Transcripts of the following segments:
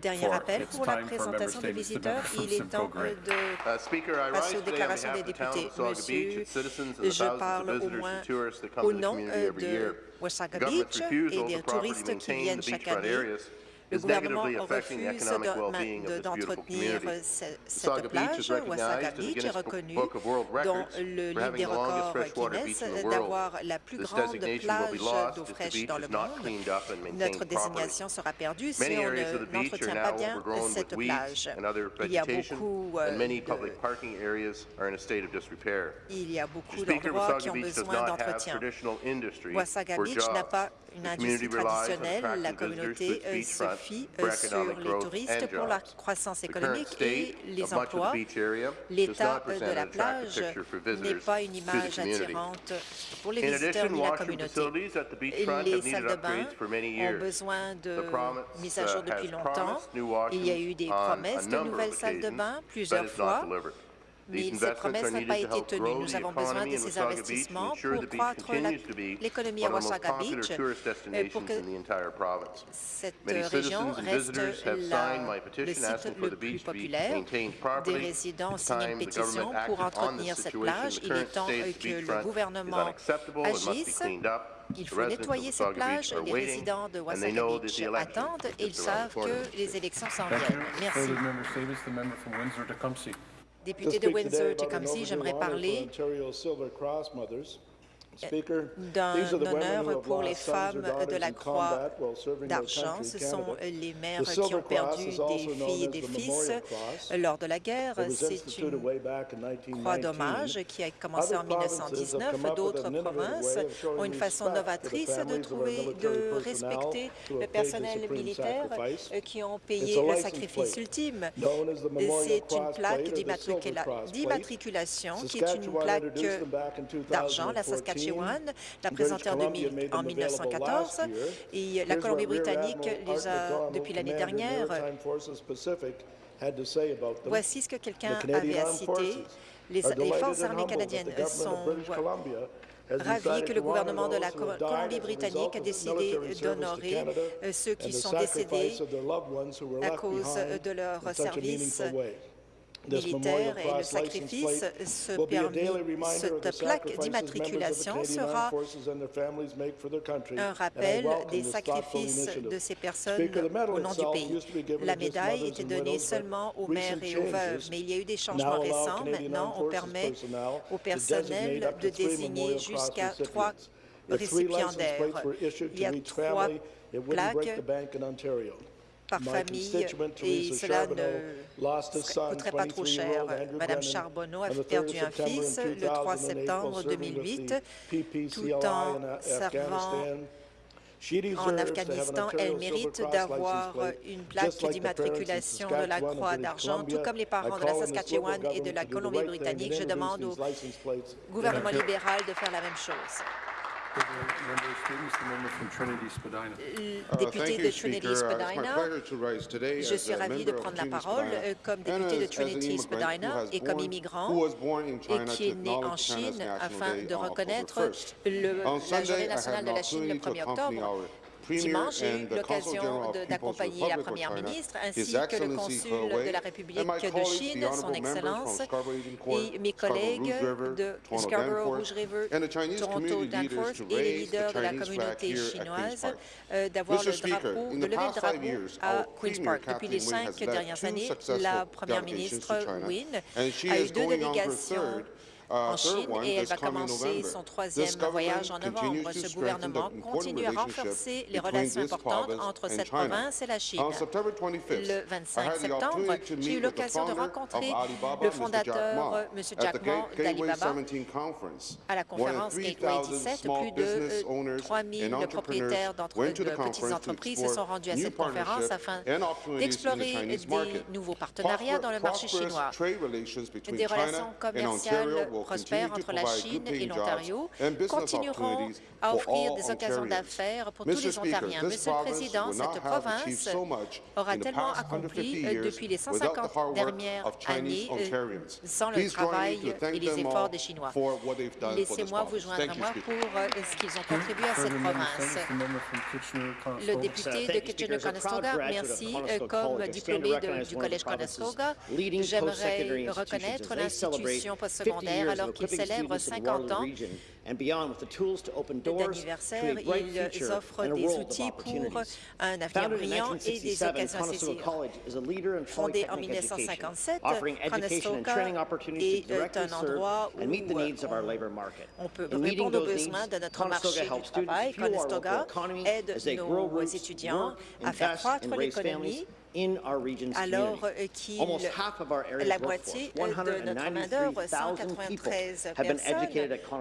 Dernier appel pour la présentation des visiteurs. Il est temps de passer aux déclarations des députés. Monsieur, je parle au moins au nom de Wasaga Beach et des touristes qui viennent chaque année le gouvernement refuse d'entretenir cette plage. Wasaga Beach est reconnue dans le livre des records Guinness d'avoir la plus grande plage d'eau fraîche dans le monde. Notre désignation sera perdue si on n'entretient pas bien cette plage. Il y a beaucoup il y a beaucoup d'endroits qui ont besoin d'entretien. Wasaga Beach n'a pas une industrie traditionnelle. La communauté se fie sur les touristes pour la croissance économique et les emplois. L'état de la plage n'est pas une image attirante pour les visiteurs ni la communauté. Les salles de bain ont besoin de mise à jour depuis longtemps. Il y a eu des promesses de nouvelles salles de bain plusieurs fois mais cette promesse n'a pas été tenue. Nous avons besoin de ces investissements pour croître l'économie à Wasaga Beach, pour que cette région reste le site le plus populaire. Des résidents ont signé une pétition pour entretenir cette plage. Il est temps que le gouvernement agisse. Il faut nettoyer cette plage. Les résidents de Wasaga Beach attendent et ils savent que les élections s'en viennent. Merci. Député de Windsor-Tecumseh, j'aimerais parler d'un honneur pour les femmes de la Croix d'Argent. Ce sont les mères qui ont perdu des filles et des fils lors de la guerre. C'est une croix d'hommage qui a commencé en 1919. D'autres provinces ont une façon novatrice de trouver, de respecter le personnel militaire qui ont payé le sacrifice ultime. C'est une plaque d'immatriculation qui est une plaque d'argent, la Saskatchewan l'a présenté en, 1914 et la Colombie-Britannique les a, depuis l'année dernière, Voici ce que quelqu'un avait à citer. Les, les, forces armées canadiennes sont ravis que le gouvernement de la Colombie-Britannique a décidé d'honorer ceux qui sont décédés à cause de leur service militaire et le sacrifice, ce permis, cette plaque d'immatriculation sera un rappel des sacrifices de ces personnes au nom du pays. La médaille était donnée seulement aux mères et aux veuves, mais il y a eu des changements récents. Maintenant, on permet au personnel de désigner jusqu'à trois récipiendaires. Il y a trois plaques par famille et cela ne coûterait pas trop cher. Madame Charbonneau a perdu un fils le 3 septembre 2008 tout en servant en Afghanistan, elle mérite d'avoir une plaque d'immatriculation de la Croix d'Argent, tout comme les parents de la Saskatchewan et de la Colombie-Britannique. Je demande au gouvernement libéral de faire la même chose. Député de Trinity-Spadina, je suis ravi de prendre la parole comme député de Trinity-Spadina et comme immigrant et qui est né en Chine afin de reconnaître la Journée nationale de la Chine le 1er octobre. Dimanche, j'ai eu l'occasion d'accompagner la première ministre ainsi que le consul de la République de Chine, son Excellence, et mes collègues de Scarborough, Rouge River, Toronto, Danforth et les leaders de la communauté chinoise euh, d'avoir le drapeau, de lever le drapeau à Queen's Park. Depuis les cinq dernières années, la première ministre Wynne a eu deux délégations en Chine et elle va commencer son troisième voyage en novembre. Ce gouvernement continue à renforcer les relations importantes entre cette province et la Chine. Le 25 septembre, j'ai eu l'occasion de rencontrer le fondateur, M. Jack Ma d'Alibaba, à la conférence Gateway 17. Plus de 3 000 propriétaires de petites entreprises se sont rendus à cette conférence afin d'explorer des nouveaux partenariats dans le marché chinois. Des relations commerciales prospère entre la Chine et l'Ontario continueront à offrir des occasions d'affaires pour tous les Ontariens. Monsieur le Président, cette province aura tellement accompli depuis les 150 dernières années sans le travail et les efforts des Chinois. Laissez-moi vous joindre à moi pour ce qu'ils ont contribué à cette province. Le député de Kitchener-Conestoga, merci. Comme diplômé du Collège Conestoga, j'aimerais reconnaître l'institution postsecondaire alors qu'il célèbre 50 ans d'anniversaire. Ils offrent des outils pour un avenir brillant et des occasions à saisir. Fondé en 1957, Conestoga est un endroit où on peut répondre aux besoins de notre marché du travail. Conestoga aide nos étudiants à faire croître l'économie alors qu'il la moitié de notre main-d'œuvre, 193 personnes,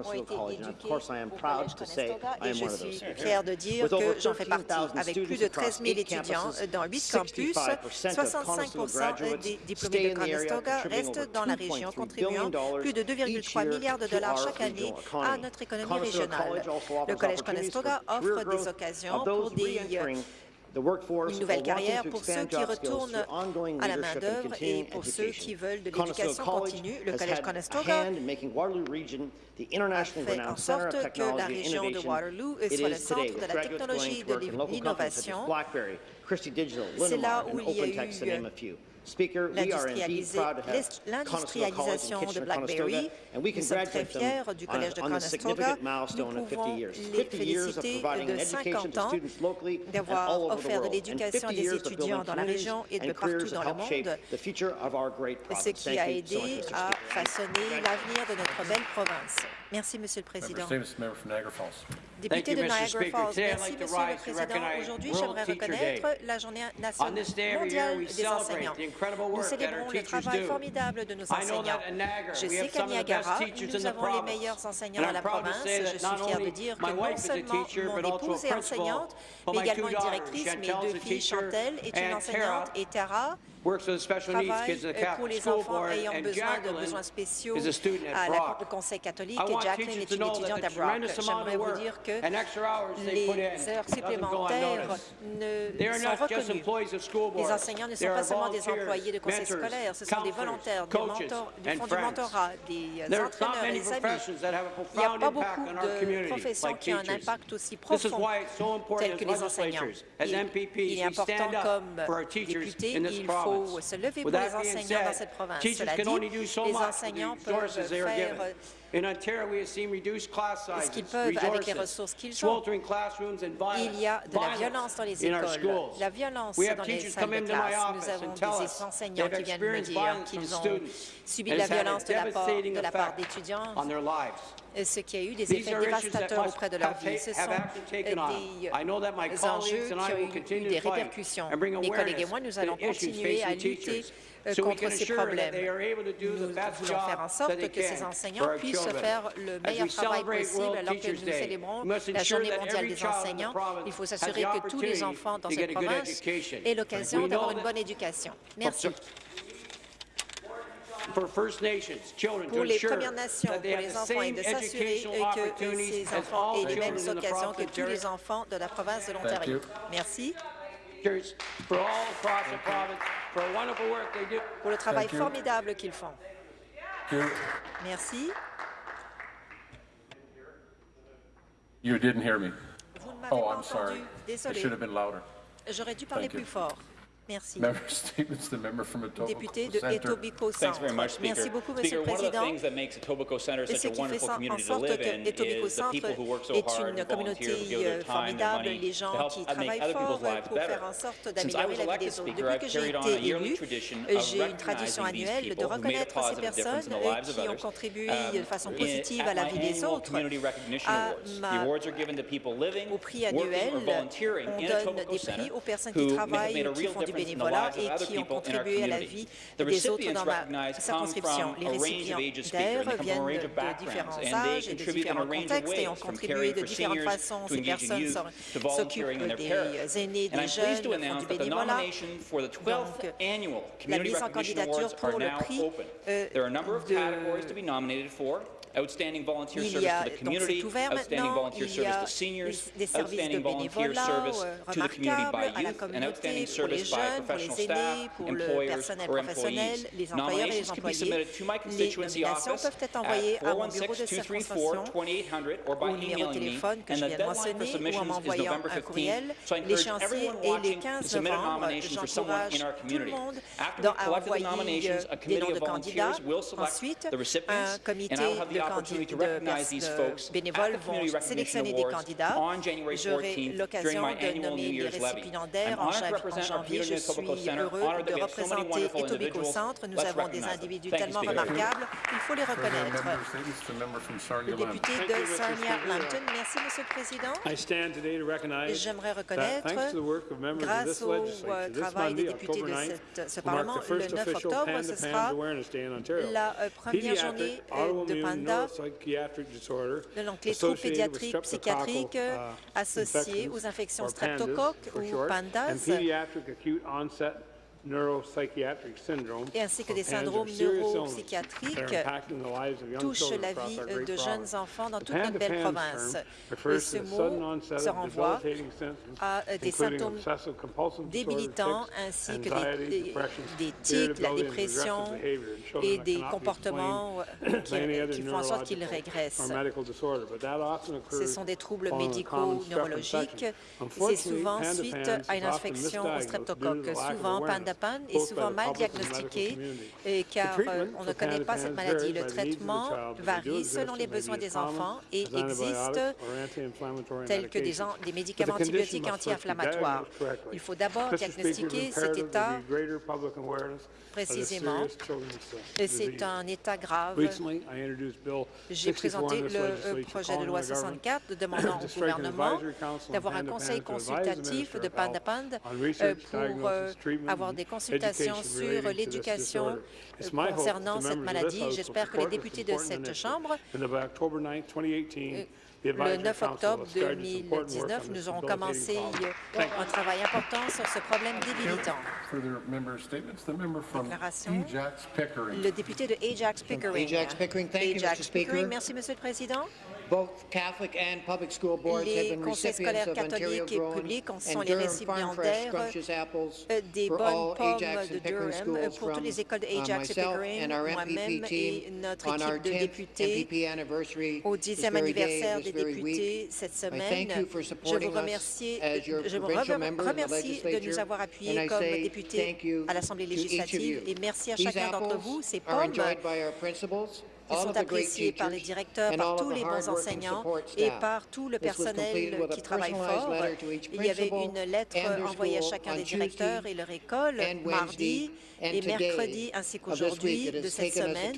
ont été éduquées au Collège et je suis fière de dire que j'en fais partie. Avec plus de 13 000 étudiants dans 8 campus, 65% des diplômés de Conestoga restent dans la région, contribuant plus de 2,3 milliards de dollars chaque année à notre économie régionale. Le Collège Conestoga offre des occasions pour des une nouvelle carrière pour ceux qui retournent à la main-d'œuvre et pour ceux qui veulent de l'éducation continue. Le Collège Conestoga fait en sorte que la région de Waterloo soit le centre de la technologie et de l'innovation. C'est là où il y a eu l'industrialisation de BlackBerry. Nous sommes très fiers du Collège de Conestoga. Nous pouvons les féliciter de 50 ans d'avoir offert de l'éducation des étudiants dans la région et de partout dans le monde, ce qui a aidé à façonner l'avenir de notre belle province. Merci, Monsieur le Président. Député de Niagara Falls, merci, Monsieur le Président. Aujourd'hui, j'aimerais reconnaître la Journée mondiale des enseignants. Nous célébrons le travail formidable de nos enseignants. Je sais qu'à Niagara, nous avons les meilleurs enseignants de la province. Je suis fière de dire que non seulement mon épouse est enseignante, mais également une directrice. Mes deux filles, Chantel, est une enseignante et Tara travaille pour les enfants ayant besoin de besoins spéciaux à la au Conseil catholique et Jacqueline est une étudiante à Brock. J'aimerais vous dire que les heures supplémentaires ne sont reconnues. Les enseignants ne sont pas seulement des employés de conseil scolaire, ce sont des volontaires, des, mentors, des fonds du mentorat, des entraîneurs et des amis. Il n'y a pas beaucoup de professions qui ont un impact aussi profond tel que les enseignants. Il est important comme député, il faut faut se lever pour les enseignants dans cette province. Cela dit, les enseignants peuvent faire ce qu'ils peuvent avec les ressources qu'ils ont? Il y a de la violence dans les écoles, la violence dans les salles de classe. Nous avons des enseignants qui viennent me dire qu'ils ont subi de la violence de la part, de la part d'étudiants ce qui a eu des effets dévastateurs auprès de leur vie. Ce sont des enjeux qui ont eu des répercussions. Mes collègues et moi, nous allons continuer à lutter contre ces problèmes. Nous voulons faire en sorte que ces enseignants puissent faire le meilleur travail possible alors que nous célébrons la Journée mondiale des enseignants. Il faut s'assurer que tous les enfants dans cette province aient l'occasion d'avoir une bonne éducation. Merci pour les Premières Nations, pour les enfants, et de s'assurer que ces enfants aient les mêmes occasions que tous les enfants de la province de l'Ontario. Merci. Pour le travail formidable qu'ils font. Merci. You didn't hear me. Vous ne m'avez oh, pas entendu. Désolé. J'aurais dû parler plus fort. Merci. Député de Etobicoke Centre. Merci beaucoup, Monsieur le Président. Et ce qui fait en sorte que Etobicoke Centre est une communauté euh, formidable, les gens qui travaillent fort pour faire en sorte d'améliorer la vie des autres. Depuis que j'ai été élu, j'ai une tradition annuelle de reconnaître ces personnes qui ont contribué de façon positive à la vie des autres. À ma, au prix annuel, on donne des prix aux personnes qui travaillent, qui font du et qui ont contribué à la vie des autres dans ma circonscription. Les récipients d'air viennent de différents âges et de différents contextes et ont contribué de différentes façons. Ces personnes s'occupent des euh, aînés, des jeunes, font du bénévolat. Donc, la mise en candidature pour le prix euh, de outstanding volunteer service to the community, outstanding volunteer service to seniors, outstanding volunteer service to the community by youth, and outstanding service jeunes, by professional aînés, staff, or employees. Nominations can be submitted to my constituency office at 416-234-2800 the 15. So I encourage everyone nomination for someone in our community. After de, de, bénévoles vont sélectionner des candidats. J'aurai l'occasion de nommer les récipiendaires en, janvier. Je suis heureux de représenter Etobicoke Centre. Nous avons des individus tellement remarquables, il faut les reconnaître. Le député de Sarnia-Lambton, merci, Monsieur le Président. J'aimerais reconnaître, grâce au euh, travail des députés de ce Parlement, le 9 octobre, ce sera la euh, première journée de pandémie de donc pédiatrique, troubles pédiatriques psychiatriques associés aux infections streptocoques ou pandas et ainsi que des syndromes neuropsychiatriques touchent la vie euh, de jeunes enfants dans toute notre belle province. Et ce mot se renvoie à euh, des symptômes débilitants ainsi que des, des tics, la dépression et des comportements euh, qui, font en sorte qu'ils régressent. Ce sont des troubles médicaux neurologiques. C'est souvent suite à une infection au streptocoque, souvent pendant est souvent mal diagnostiquée car euh, on ne connaît pas cette maladie. Le traitement varie selon les besoins des enfants et existe tels que des, médicaments antibiotiques anti-inflammatoires. Il faut d'abord diagnostiquer cet état précisément. C'est un état grave. J'ai présenté le euh, projet de loi 64 demandant au gouvernement d'avoir un conseil consultatif de Pandapand euh, pour avoir des consultations sur l'éducation concernant cette maladie. J'espère que les députés de cette Chambre euh, le 9 octobre 2019, nous aurons commencé euh, un travail important sur ce problème débilitant. Déclaration. Le député de Ajax Pickering. Ajax Pickering, merci, Monsieur le Président. Les conseils scolaires catholiques et publics en sont les récipiendaires euh, des bonnes pommes de Durham euh, pour toutes les écoles de Ajax et moi-même et notre équipe de députés au 10e anniversaire des députés cette semaine. Je vous remercie, je vous remercie de nous avoir appuyés comme députés à l'Assemblée législative et merci à chacun d'entre vous. Ces pommes ils sont appréciés par les directeurs, par tous les bons enseignants et par tout le personnel qui travaille fort. Il y avait une lettre envoyée à chacun des directeurs et leur école mardi et mercredi ainsi qu'aujourd'hui de cette semaine.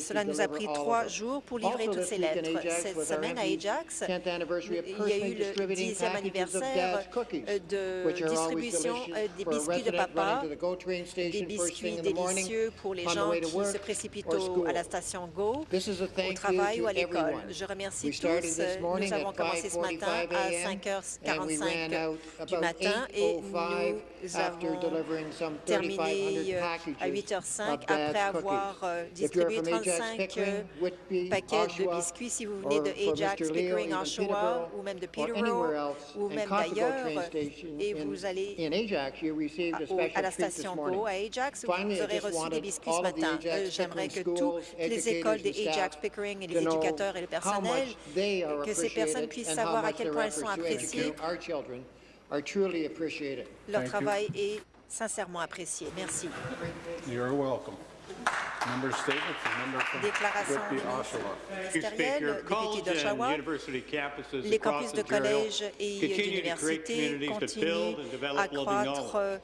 Cela nous a pris trois jours pour livrer toutes ces lettres. Cette semaine à Ajax, il y a eu le dixième anniversaire euh, de distribution euh, des biscuits de papa, des biscuits délicieux pour les gens qui se précipitent à la station Go au travail ou à l'école. Je remercie tous. Euh, nous avons commencé ce matin à 5h45 du matin et nous avons terminé euh, à 8h05 après avoir euh, distribué 35 paquets de biscuits. Si vous venez de Ajax, Pickering, Oshawa ou même de Peterborough ou même d'ailleurs et vous allez à la station Go à Ajax, vous aurez reçu des biscuits ce matin. J'aimerais que toutes les les écoles des Ajax Pickering et les éducateurs et le personnel, que ces personnes puissent savoir à quel point elles sont appréciées. Leur travail est sincèrement apprécié. Merci. You're welcome. Member statement, member from Déclaration ministérielle, député d'Oshawa, les campus de collèges et d'universités continuent à croître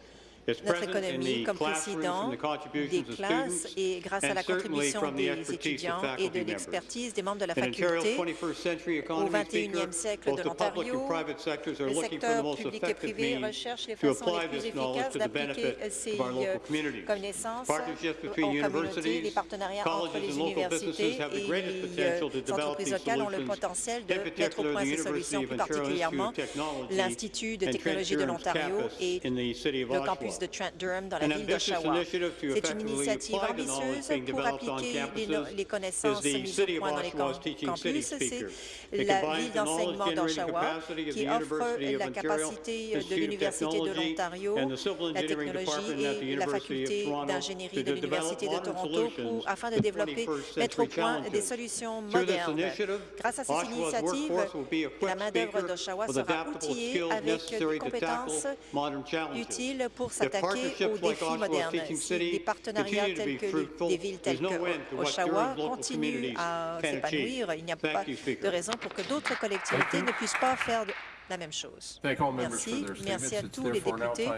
des membres de la In Ontario's faculté. 21st century Au economy 21e speaker, siècle both de the public l'Ontario, and private sectors are le looking for the secteur most public et privé recherche les façons les plus efficaces d'appliquer ces euh, connaissances aux communautés, les partenariats entre les universités et les euh, entreprises locales ont le potentiel de mettre au point ces solutions, plus particulièrement l'Institut de technologie de l'Ontario campus et le Oshawa. Campus de Trent Durham dans la ville d'Oshawa. initiative C'est une initiative ambitieuse pour appliquer les, no- les connaissances mises au point dans les campus. C'est la ville d'enseignement d'Oshawa qui offre la capacité de Institute of l'Université de l'Ontario, la technologie et la faculté d'ingénierie de l'Université de Toronto pour, afin de développer, 21st mettre au point des solutions modernes. initiative, Grâce à be equipped la main-d'œuvre d'Oshawa sera outillée avec des compétences utiles pour s'attaquer aux défis modernes. Si des partenariats tels que des villes telles que Oshawa continuent à s'épanouir, il n'y a Thank pas de raison pour que d'autres collectivités ne puissent pas faire la même chose. Merci. Merci à tous les députés.